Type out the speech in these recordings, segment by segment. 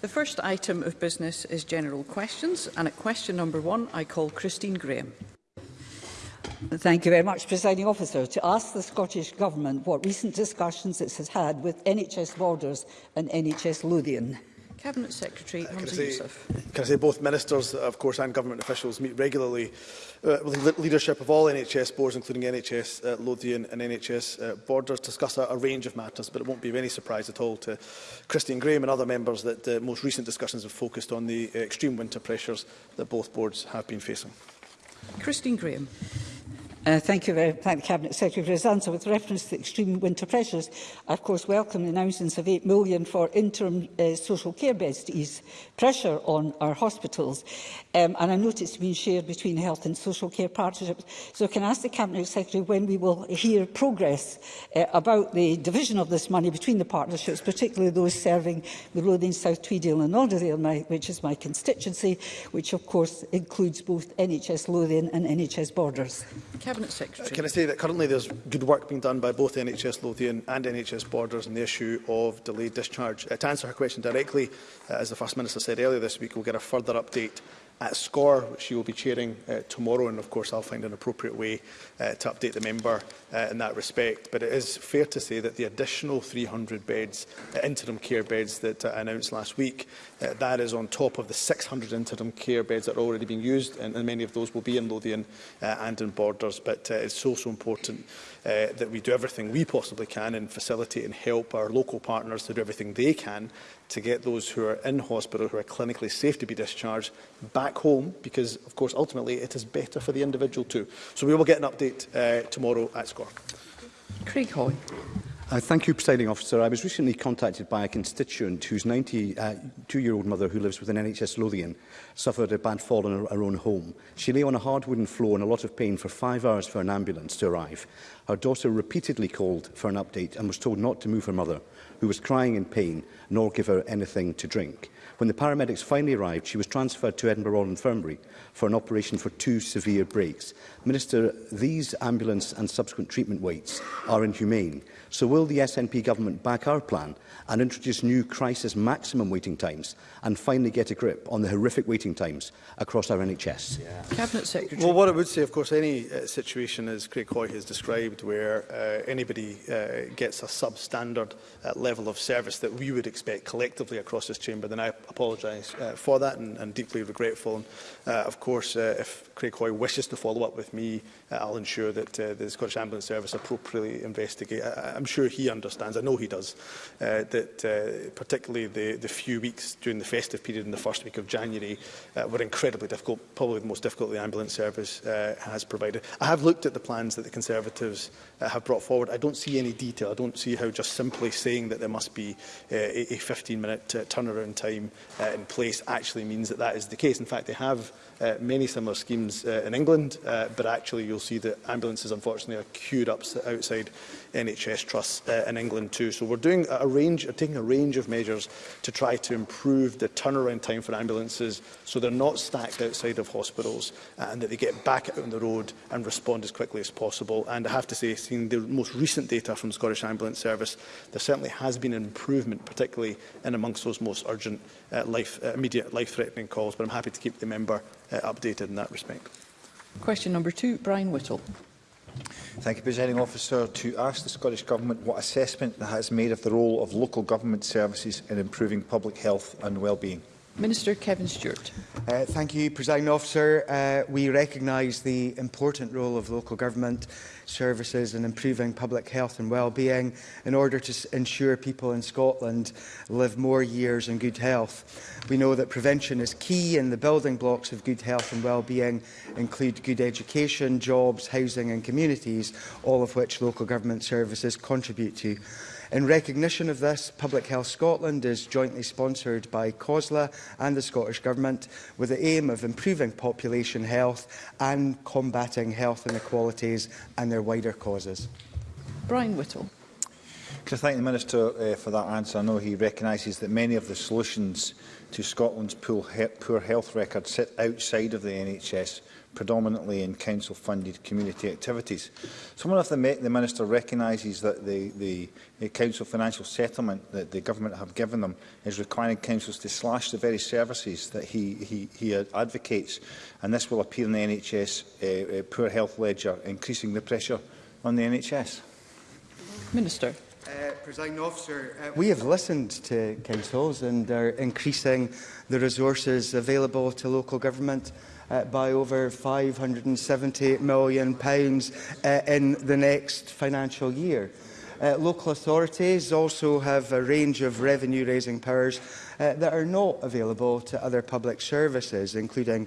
The first item of business is general questions, and at question number one, I call Christine Graham. Thank you very much, Presiding Officer. To ask the Scottish Government what recent discussions it has had with NHS Borders and NHS Lothian. Cabinet Secretary uh, Hamza Yusuf. Can I say both ministers, of course, and government officials meet regularly uh, with the leadership of all NHS boards, including NHS uh, Lothian and NHS uh, Borders, discuss a, a range of matters, but it won't be of any surprise at all to Christine Graham and other members that the uh, most recent discussions have focused on the uh, extreme winter pressures that both boards have been facing. Christine Graham. Uh, thank you very thank the Cabinet Secretary for his answer. With reference to the extreme winter pressures, I of course welcome the announcements of £8 million for interim uh, social care beds to ease pressure on our hospitals. Um, and I note it's been shared between health and social care partnerships. So can I ask the Cabinet Secretary when we will hear progress uh, about the division of this money between the partnerships, particularly those serving the Lothian, South Tweedale and Alderdale, my, which is my constituency, which of course includes both NHS Lothian and NHS Borders. Cabinet Cabinet Secretary. Can I say that currently there's good work being done by both NHS Lothian and NHS Borders on the issue of delayed discharge. Uh, to answer her question directly, uh, as the First Minister said earlier this week, we'll get a further update at score, which she will be chairing uh, tomorrow, and of course I'll find an appropriate way uh, to update the member uh, in that respect. But it is fair to say that the additional 300 beds, uh, interim care beds that uh, announced last week, uh, that is on top of the 600 interim care beds that are already being used, and, and many of those will be in Lothian uh, and in Borders. But uh, it's so, so important uh, that we do everything we possibly can and facilitate and help our local partners to do everything they can to get those who are in hospital, who are clinically safe to be discharged, back home, because, of course, ultimately it is better for the individual too. So we will get an update uh, tomorrow at score Craig Hoy. Uh, thank you, Presiding Officer. I was recently contacted by a constituent whose 92-year-old uh, mother, who lives with an NHS Lothian, suffered a bad fall in her, her own home. She lay on a hard wooden floor in a lot of pain for five hours for an ambulance to arrive. Her daughter repeatedly called for an update and was told not to move her mother who was crying in pain, nor give her anything to drink. When the paramedics finally arrived, she was transferred to Edinburgh Royal Infirmary for an operation for two severe breaks. Minister, these ambulance and subsequent treatment waits are inhumane. So will the SNP government back our plan and introduce new crisis maximum waiting times and finally get a grip on the horrific waiting times across our NHS? Yeah. Cabinet Secretary. Well, what I would say, of course, any uh, situation, as Craig Hoy has described, where uh, anybody uh, gets a substandard uh, level level of service that we would expect collectively across this chamber, then I apologise uh, for that and, and deeply regretful. And, uh, of course, uh, if Craig Hoy wishes to follow up with me, uh, I'll ensure that uh, the Scottish Ambulance Service appropriately investigate. I I'm sure he understands, I know he does, uh, that uh, particularly the, the few weeks during the festive period in the first week of January uh, were incredibly difficult, probably the most difficult the ambulance service uh, has provided. I have looked at the plans that the Conservatives uh, have brought forward. I don't see any detail. I don't see how just simply saying that there must be uh, a 15-minute uh, turnaround time uh, in place actually means that that is the case. In fact, they have uh, many similar schemes systems uh, in England, uh, but actually you'll see that ambulances, unfortunately, are queued up outside NHS trusts uh, in England too. So we're doing a range, uh, taking a range of measures to try to improve the turnaround time for ambulances so they're not stacked outside of hospitals uh, and that they get back out on the road and respond as quickly as possible. And I have to say, seeing the most recent data from Scottish Ambulance Service, there certainly has been an improvement, particularly in amongst those most urgent, uh, life, uh, immediate life-threatening calls. But I'm happy to keep the member uh, updated in that respect. Question number two, Brian Whittle. Thank you, Presiding Officer. To ask the Scottish Government what assessment it has made of the role of local government services in improving public health and well-being. Minister Kevin Stewart. Uh, thank you, President Officer. Uh, we recognise the important role of local government services in improving public health and well-being in order to ensure people in Scotland live more years in good health. We know that prevention is key and the building blocks of good health and well-being include good education, jobs, housing and communities, all of which local government services contribute to. In recognition of this, Public Health Scotland is jointly sponsored by COSLA and the Scottish Government with the aim of improving population health and combating health inequalities and their wider causes. Brian Whittle. Can I thank the Minister uh, for that answer? I know he recognises that many of the solutions to Scotland's poor health record sit outside of the NHS predominantly in council-funded community activities. Someone of the, the Minister recognises that the, the, the council financial settlement that the government have given them is requiring councils to slash the very services that he, he, he advocates, and this will appear in the NHS uh, uh, poor health ledger, increasing the pressure on the NHS. Minister. Uh, President Officer, uh, we have listened to councils and are increasing the resources available to local government uh, by over £570 million pounds, uh, in the next financial year. Uh, local authorities also have a range of revenue-raising powers uh, that are not available to other public services, including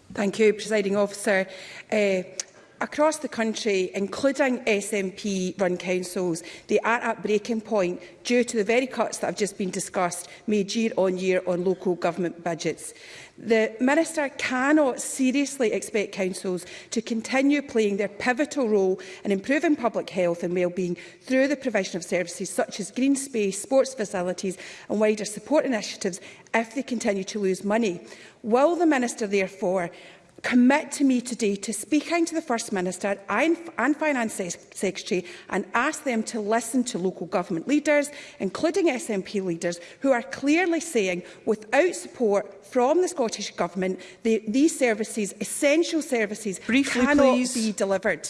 Thank you, Presiding Officer. Uh, across the country, including SNP-run councils, they are at breaking point due to the very cuts that have just been discussed made year on year on local government budgets. The Minister cannot seriously expect councils to continue playing their pivotal role in improving public health and wellbeing through the provision of services such as green space, sports facilities and wider support initiatives if they continue to lose money. Will the Minister therefore commit to me today to speaking to the First Minister and, and Finance Secretary and ask them to listen to local government leaders, including SNP leaders, who are clearly saying without support from the Scottish Government, the, these services, essential services, Briefly, cannot please. be delivered.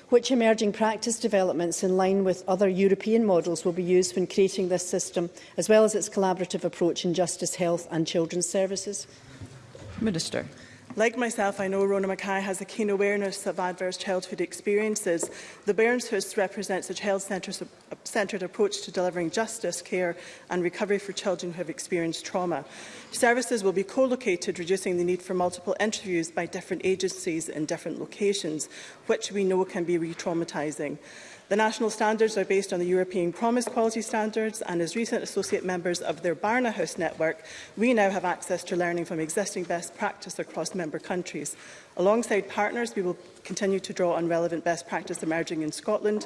Which emerging practice developments in line with other European models will be used when creating this system, as well as its collaborative approach in justice, health and children's services? Minister. Like myself, I know Rona Mackay has a keen awareness of adverse childhood experiences. The House represents a child-centred approach to delivering justice, care and recovery for children who have experienced trauma. Services will be co-located, reducing the need for multiple interviews by different agencies in different locations, which we know can be re-traumatising. The national standards are based on the European Promise Quality Standards and as recent associate members of their Barna House network, we now have access to learning from existing best practice across member countries. Alongside partners, we will continue to draw on relevant best practice emerging in Scotland,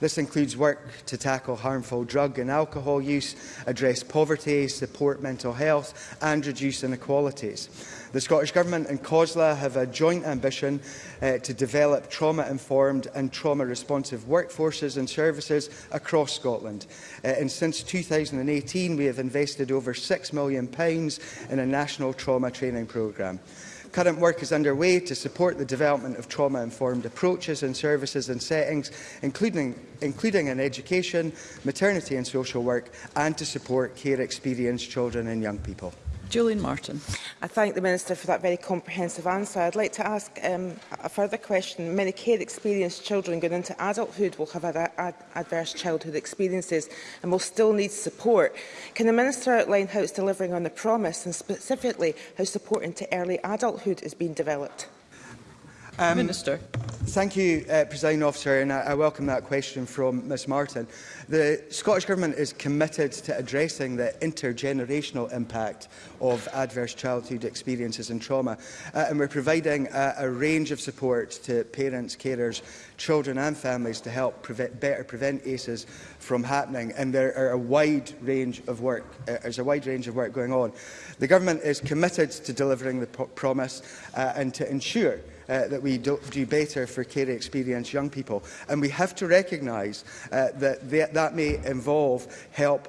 This includes work to tackle harmful drug and alcohol use, address poverty, support mental health and reduce inequalities. The Scottish Government and COSLA have a joint ambition uh, to develop trauma-informed and trauma-responsive workforces and services across Scotland. Uh, and since 2018, we have invested over £6 million in a national trauma training programme. Current work is underway to support the development of trauma-informed approaches and services and settings, including, including in education, maternity and social work, and to support care-experienced children and young people. Julian Martin. I thank the Minister for that very comprehensive answer. I'd like to ask um, a further question. Many care-experienced children going into adulthood will have ad ad adverse childhood experiences and will still need support. Can the Minister outline how it's delivering on the promise and specifically how support into early adulthood is being developed? Um, Minister. Thank you, uh, President Officer, and I, I welcome that question from Ms Martin. The Scottish Government is committed to addressing the intergenerational impact of adverse childhood experiences and trauma, uh, and we're providing a, a range of support to parents, carers, children and families to help prevent, better prevent ACEs from happening, and there are a wide range of work. Uh, there's a wide range of work going on. The Government is committed to delivering the promise uh, and to ensure uh, that we do, do better for care experienced young people. And we have to recognise uh, that th that may involve help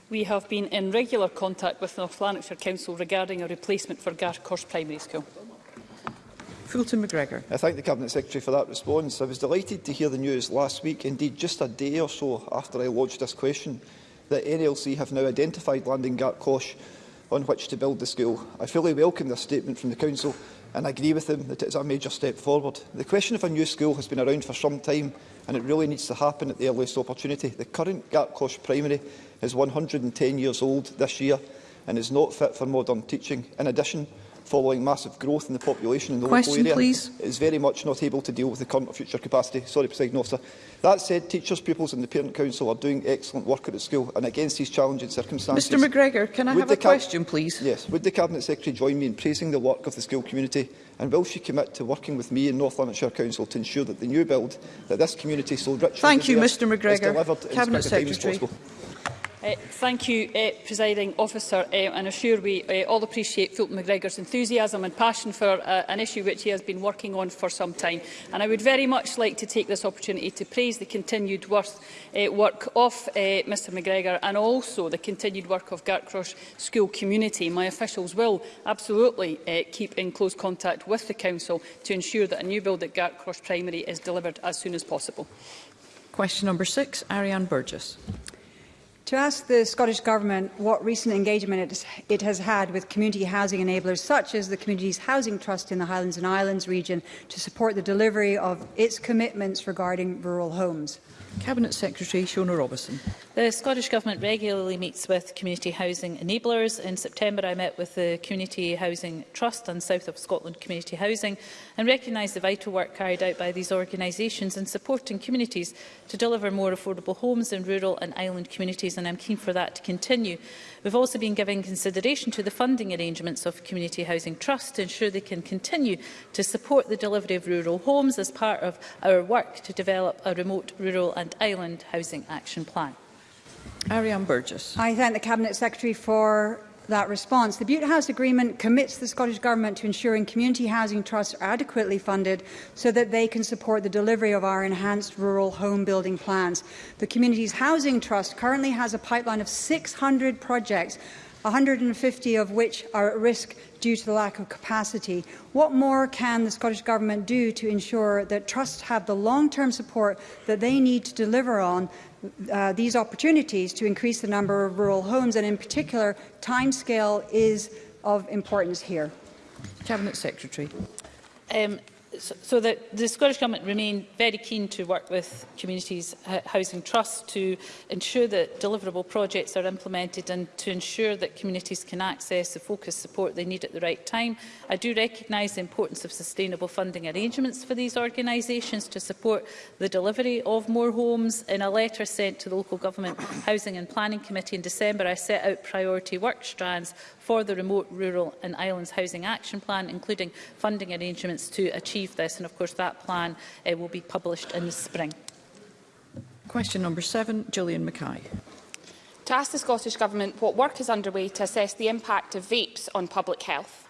We have been in regular contact with North Lanarkshire Council regarding a replacement for Gartcosh Primary School. Fulton McGregor. I thank the Cabinet Secretary for that response. I was delighted to hear the news last week, indeed just a day or so after I lodged this question, that NLC have now identified Landing Gartcosh on which to build the school. I fully welcome this statement from the Council and I agree with him that it is a major step forward. The question of a new school has been around for some time and it really needs to happen at the earliest opportunity. The current Gapcosh Primary is 110 years old this year and is not fit for modern teaching. In addition, following massive growth in the population in the Question, local area please. is very much not able to deal with the current or future capacity. Sorry, President Officer. That said, teachers, pupils and the Parent Council are doing excellent work at school and against these challenging circumstances. Mr McGregor, can I have a question, please? Yes. Would the Cabinet Secretary join me in praising the work of the school community and will she commit to working with me and North Lanarkshire Council to ensure that the new build that this community so richly Thank you, Mr McGregor. Cabinet Secretary. Uh, thank you, uh, Presiding Officer, uh, and I'm sure we uh, all appreciate Fulton McGregor's enthusiasm and passion for uh, an issue which he has been working on for some time. And I would very much like to take this opportunity to praise the continued worth, uh, work of uh, Mr McGregor and also the continued work of Gartcross School community. My officials will absolutely uh, keep in close contact with the Council to ensure that a new build at Gartcross Primary is delivered as soon as possible. Question number six, Ariane Burgess to ask the Scottish Government what recent engagement it, it has had with community housing enablers such as the Communities Housing Trust in the Highlands and Islands region to support the delivery of its commitments regarding rural homes. Cabinet Secretary Shona Robertson. The Scottish Government regularly meets with community housing enablers. In September, I met with the Community Housing Trust and South of Scotland Community Housing and recognised the vital work carried out by these organisations in supporting communities to deliver more affordable homes in rural and island communities issues and I'm keen for that to continue. We've also been giving consideration to the funding arrangements of Community Housing Trust to ensure they can continue to support the delivery of rural homes as part of our work to develop a remote, rural and island housing action plan. Ariane Burgess. I thank the Cabinet Secretary for that response. The Butte House Agreement commits the Scottish Government to ensuring community housing trusts are adequately funded so that they can support the delivery of our enhanced rural home building plans. The Communities Housing Trust currently has a pipeline of 600 projects 150 of which are at risk due to the lack of capacity. What more can the Scottish Government do to ensure that trusts have the long-term support that they need to deliver on uh, these opportunities to increase the number of rural homes, and in particular, timescale is of importance here. Cabinet Secretary. Um, so, so the, the Scottish Government remain very keen to work with communities housing trusts to ensure that deliverable projects are implemented and to ensure that communities can access the focused support they need at the right time. I do recognise the importance of sustainable funding arrangements for these organisations to support the delivery of more homes. In a letter sent to the Local Government Housing and Planning Committee in December, I set out priority work strands for the Remote Rural and Islands Housing Action Plan, including funding arrangements to achieve this. And of course, that plan uh, will be published in the spring. Question number seven, Gillian Mackay. To ask the Scottish Government what work is underway to assess the impact of vapes on public health.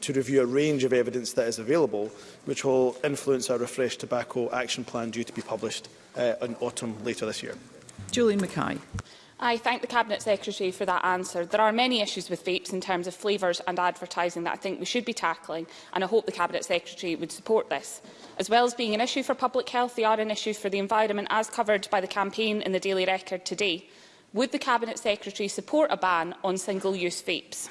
to review a range of evidence that is available, which will influence our refreshed tobacco action plan due to be published uh, in autumn later this year. Julie Mackay. I thank the Cabinet Secretary for that answer. There are many issues with vapes in terms of flavours and advertising that I think we should be tackling, and I hope the Cabinet Secretary would support this. As well as being an issue for public health, they are an issue for the environment, as covered by the campaign in the Daily Record today. Would the Cabinet Secretary support a ban on single-use vapes?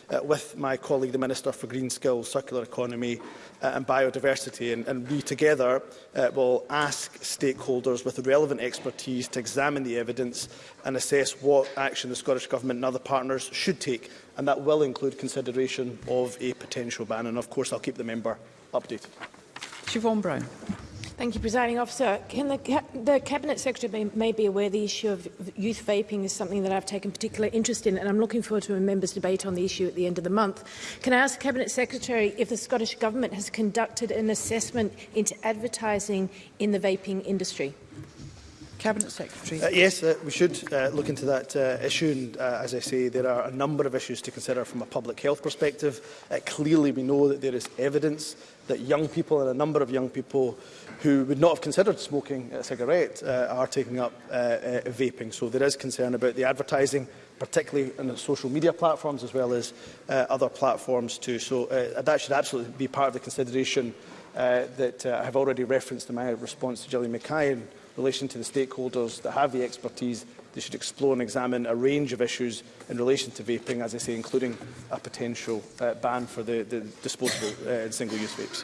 uh, with my colleague, the Minister for Green Skills, Circular Economy uh, and Biodiversity, and, and we together uh, will ask stakeholders with the relevant expertise to examine the evidence and assess what action the Scottish Government and other partners should take, and that will include consideration of a potential ban. And of course, I'll keep the member updated. Siobhan Brown. Thank you, Presiding Officer. Can the, the Cabinet Secretary may, may be aware the issue of youth vaping is something that I've taken particular interest in, and I'm looking forward to a member's debate on the issue at the end of the month. Can I ask the Cabinet Secretary if the Scottish Government has conducted an assessment into advertising in the vaping industry? Cabinet Secretary. Uh, yes, uh, we should uh, look into that uh, issue. And uh, as I say, there are a number of issues to consider from a public health perspective. Uh, clearly, we know that there is evidence that young people and a number of young people who would not have considered smoking a cigarette uh, are taking up uh, uh, vaping. So there is concern about the advertising, particularly on the social media platforms as well as uh, other platforms too. So uh, that should absolutely be part of the consideration uh, that uh, I have already referenced in my response to Gillian McKay. And, relation to the stakeholders that have the expertise they should explore and examine a range of issues in relation to vaping, as I say, including a potential uh, ban for the, the disposable uh, and uh, single-use vapes.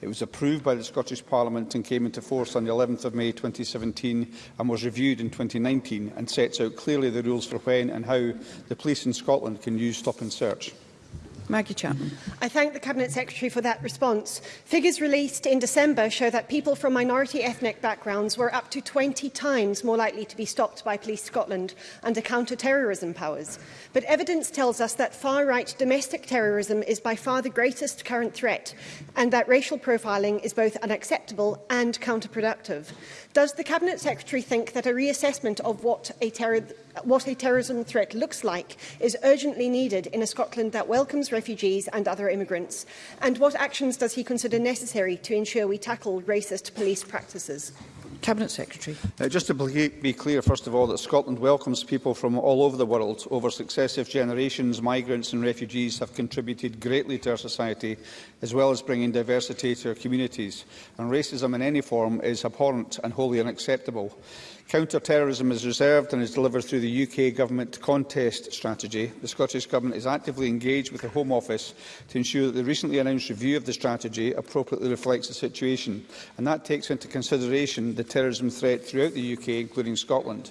It was approved by the Scottish Parliament and came into force on the 11th of May 2017 and was reviewed in 2019 and sets out clearly the rules for when and how the police in Scotland can use stop and search. Maggie Chapman. I thank the Cabinet Secretary for that response. Figures released in December show that people from minority ethnic backgrounds were up to 20 times more likely to be stopped by Police Scotland under counter-terrorism powers. But evidence tells us that far-right domestic terrorism is by far the greatest current threat and that racial profiling is both unacceptable and counterproductive. Does the Cabinet Secretary think that a reassessment of what a terror what a terrorism threat looks like is urgently needed in a Scotland that welcomes refugees and other immigrants? And what actions does he consider necessary to ensure we tackle racist police practices? Cabinet Secretary. Uh, just to be clear, first of all, that Scotland welcomes people from all over the world. Over successive generations, migrants and refugees have contributed greatly to our society, as well as bringing diversity to our communities. And racism in any form is abhorrent and wholly unacceptable. Counter-terrorism is reserved and is delivered through the UK Government Contest Strategy. The Scottish Government is actively engaged with the Home Office to ensure that the recently announced review of the strategy appropriately reflects the situation, and that takes into consideration the terrorism threat throughout the UK, including Scotland.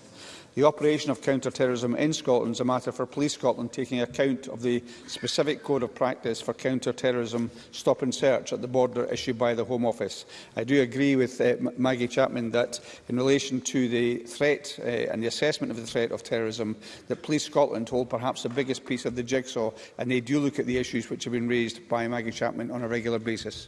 The operation of counter-terrorism in Scotland is a matter for Police Scotland taking account of the specific code of practice for counter-terrorism stop and search at the border issued by the Home Office. I do agree with uh, Maggie Chapman that in relation to the threat uh, and the assessment of the threat of terrorism, that Police Scotland hold perhaps the biggest piece of the jigsaw and they do look at the issues which have been raised by Maggie Chapman on a regular basis.